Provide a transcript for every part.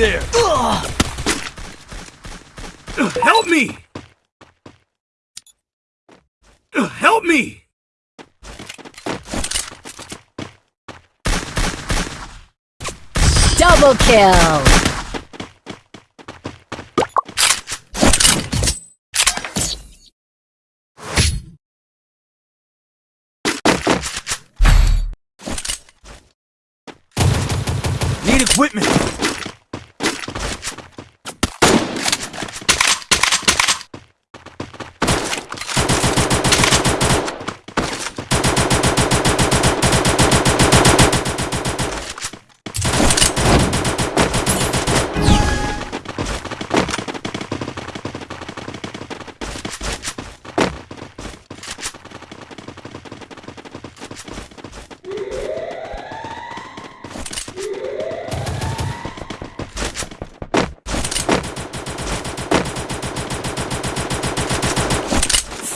There. Help me! Help me! Double kill. Need equipment.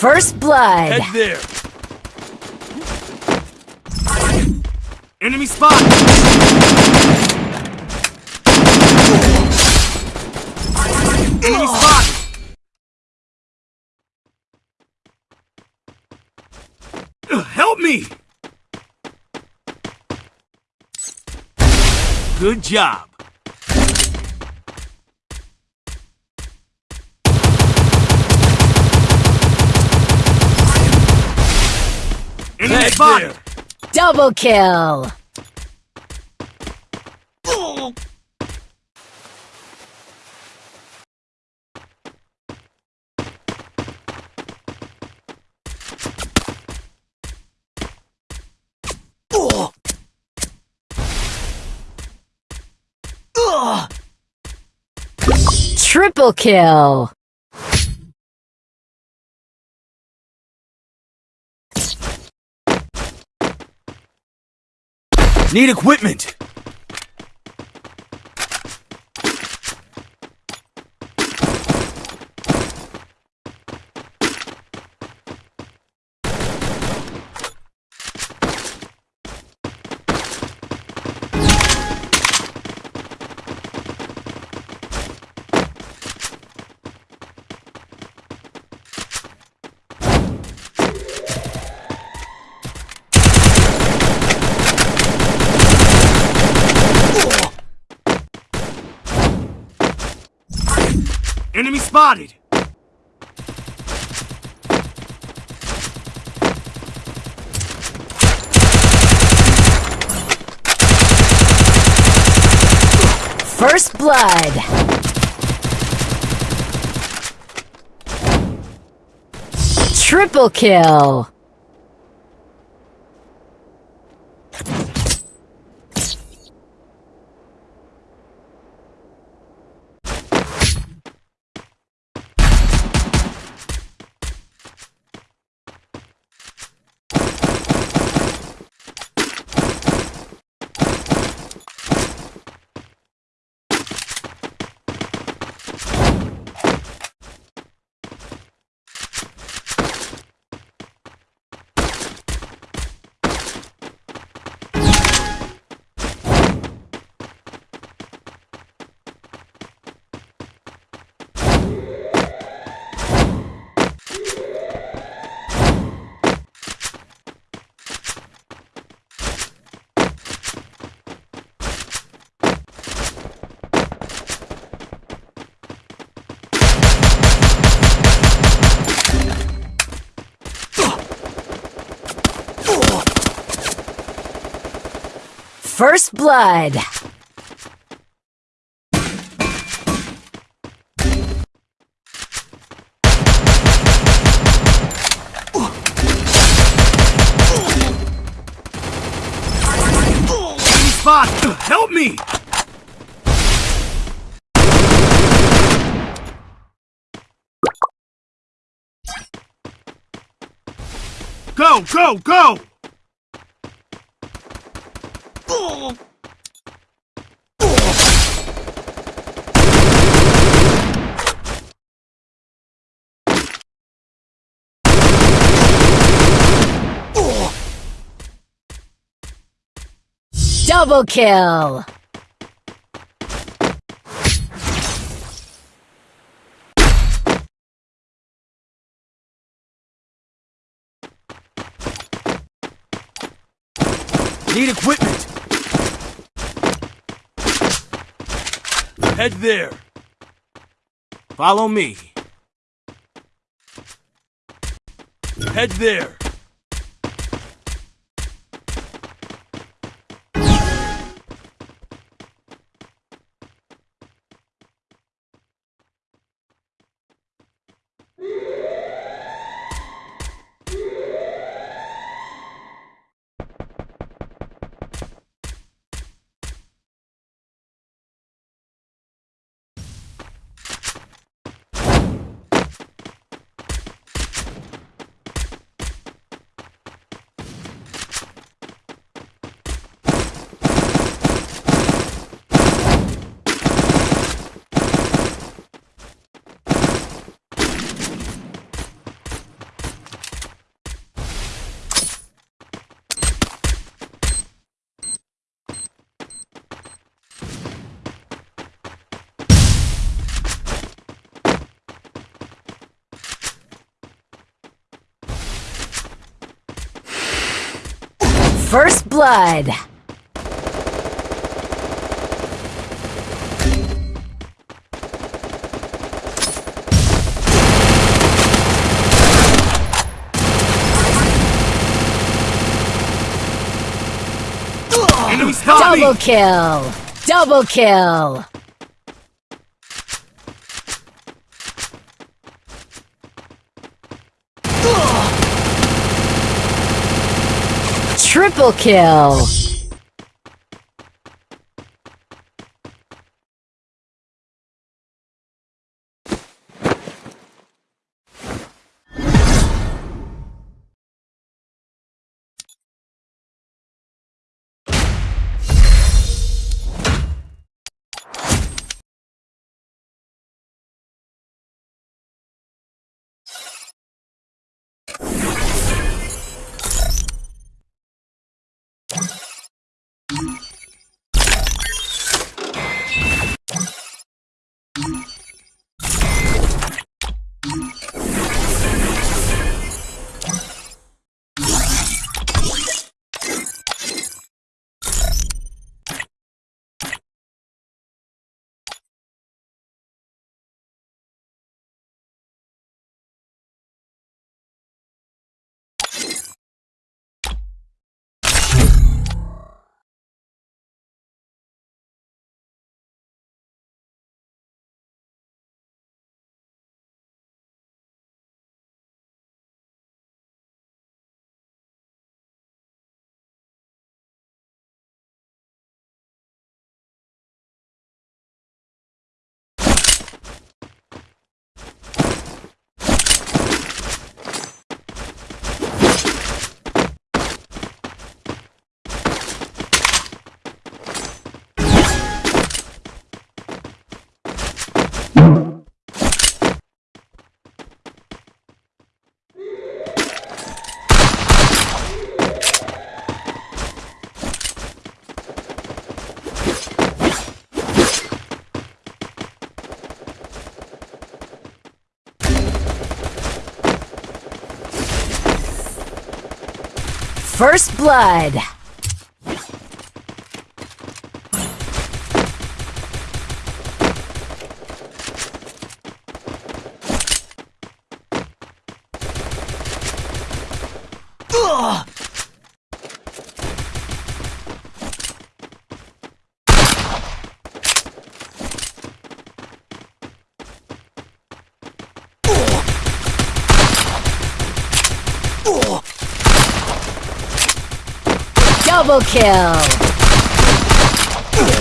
First blood. Head there. Enemy spot! Enemy spot! Uh, help me! Good job. Enemy Back spotted! there. Double kill. Triple kill. Need equipment! Enemy spotted! First blood. Triple kill. First blood. Spot! Help me! Go, go, go! Double kill. Need equipment. Head there. Follow me. Head there. First blood. Double kill. Double kill. Triple kill. First blood. Double kill.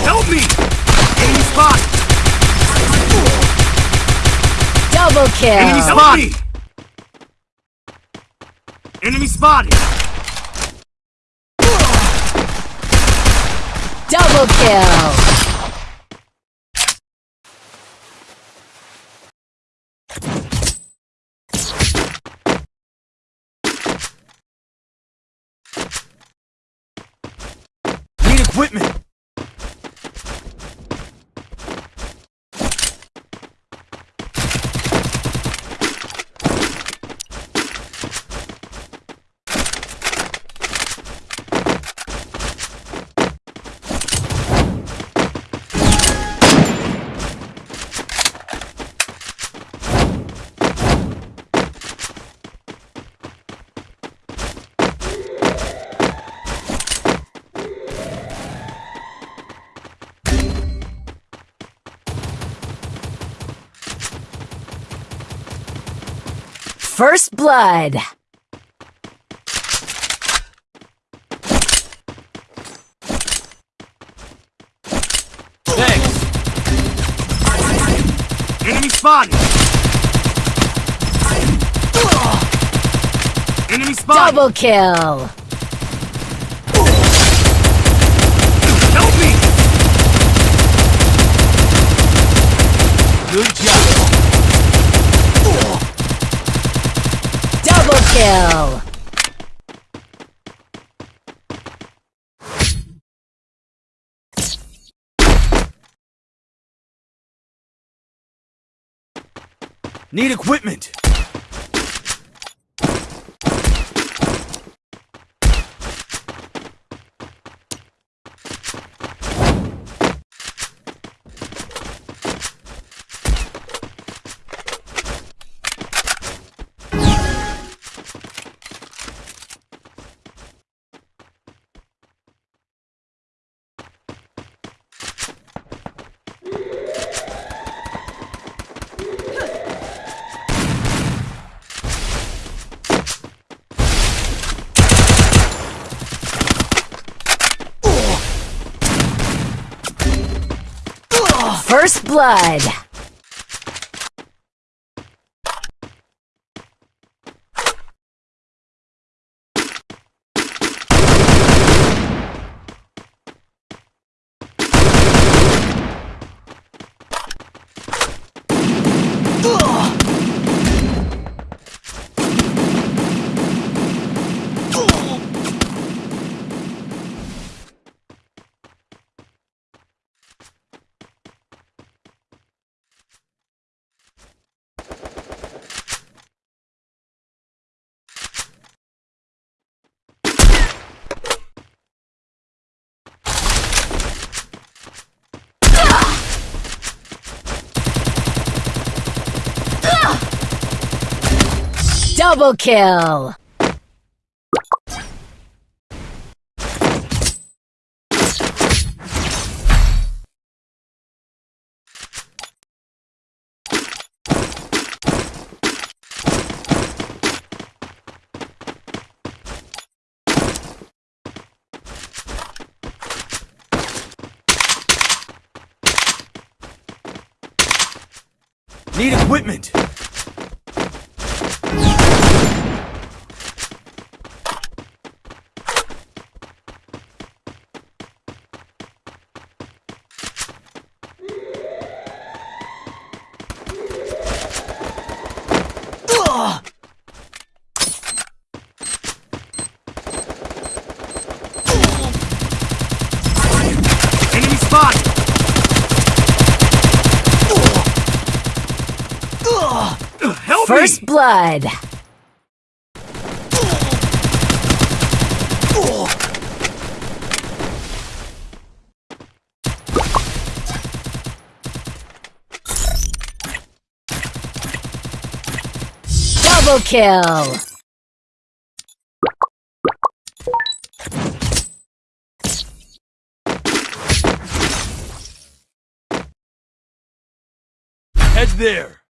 Help me! Enemy spotted. Double kill. Enemy spotted. Enemy spotted. Double kill. Equipment! Blood. Thanks! Enemy spotted! Enemy spotted! Double kill. Help me! Good job! Double kill. Need equipment! First blood. Double kill. Need equipment! Enemy spotted! Help First me! blood. Double kill. Head there!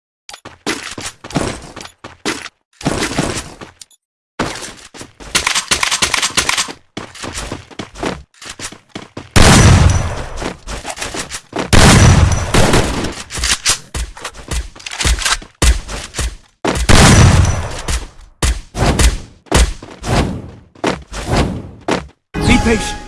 Patient.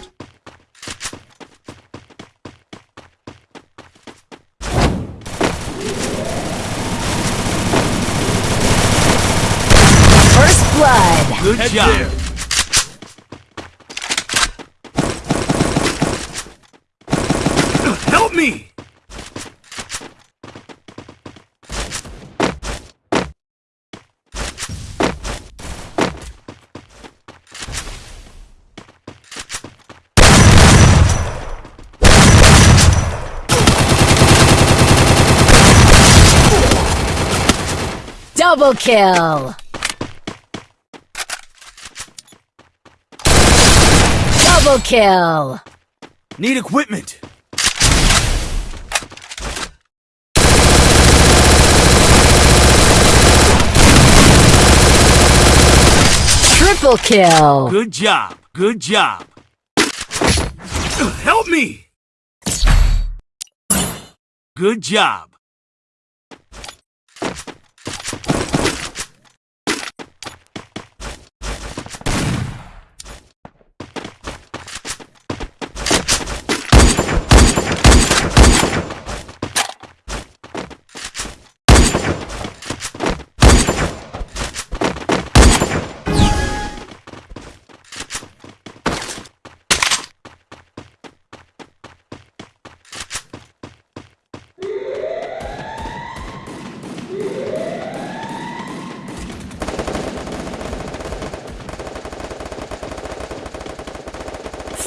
First blood. Good Head job. there. me! Double kill. Double kill. Need equipment! Triple kill. Good job, good job. Help me! Good job.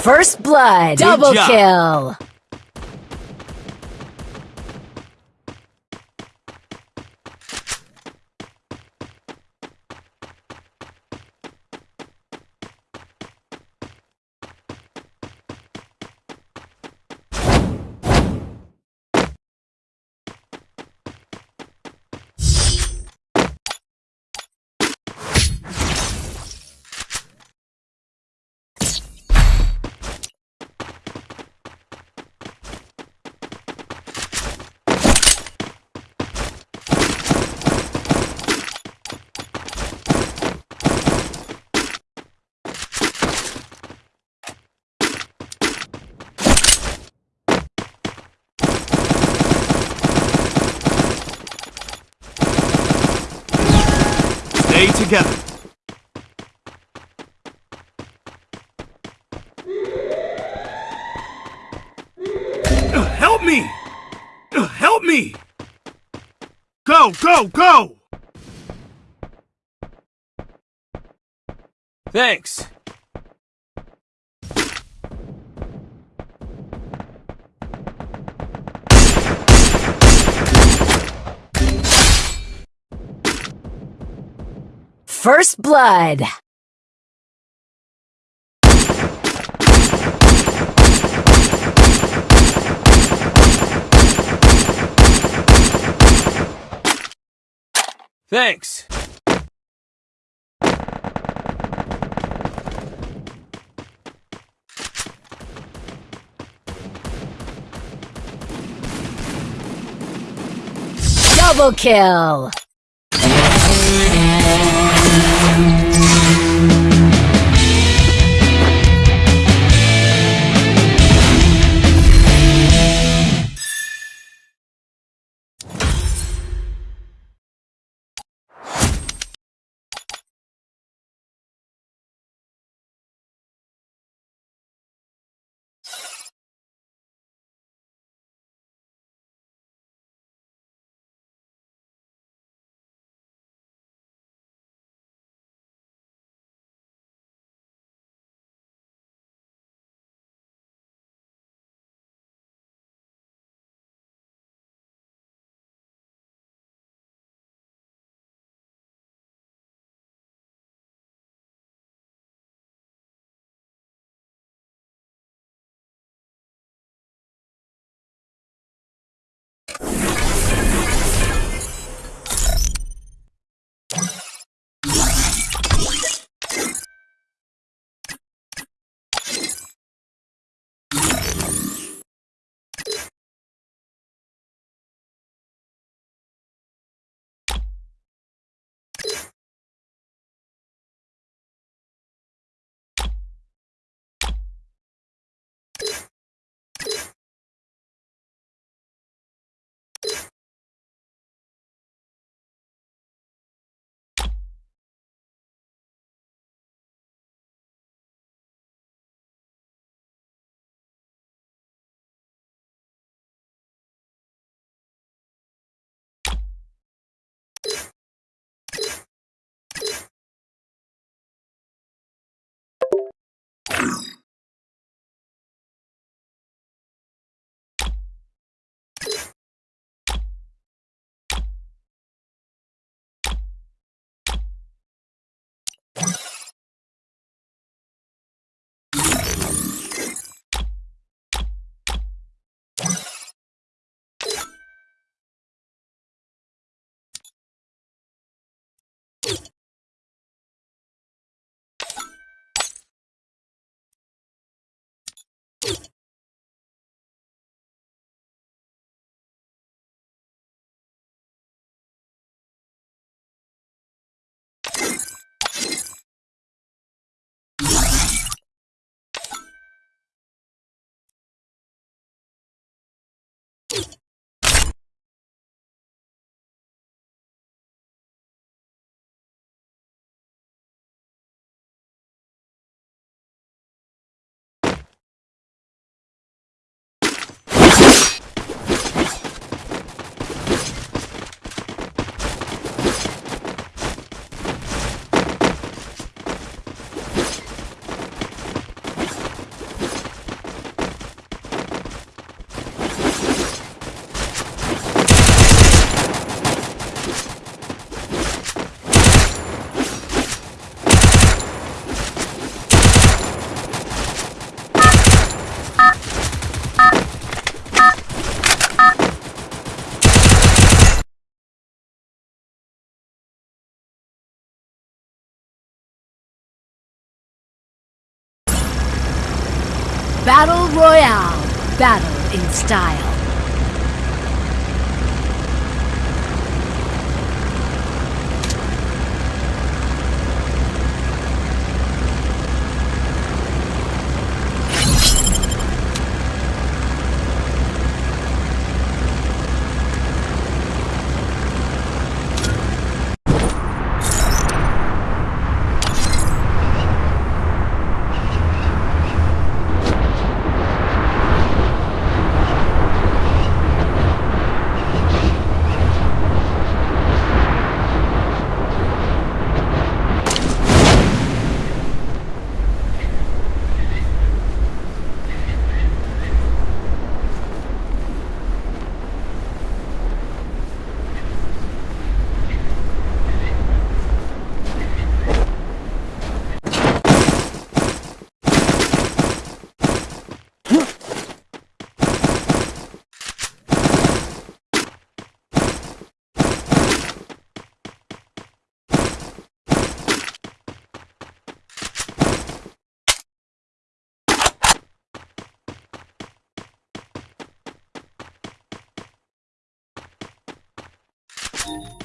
First blood. Double kill. Stay together. Help me! Help me! Go, go, go! Thanks. First blood. Thanks. Double kill. Battle Royale. Battle in style. You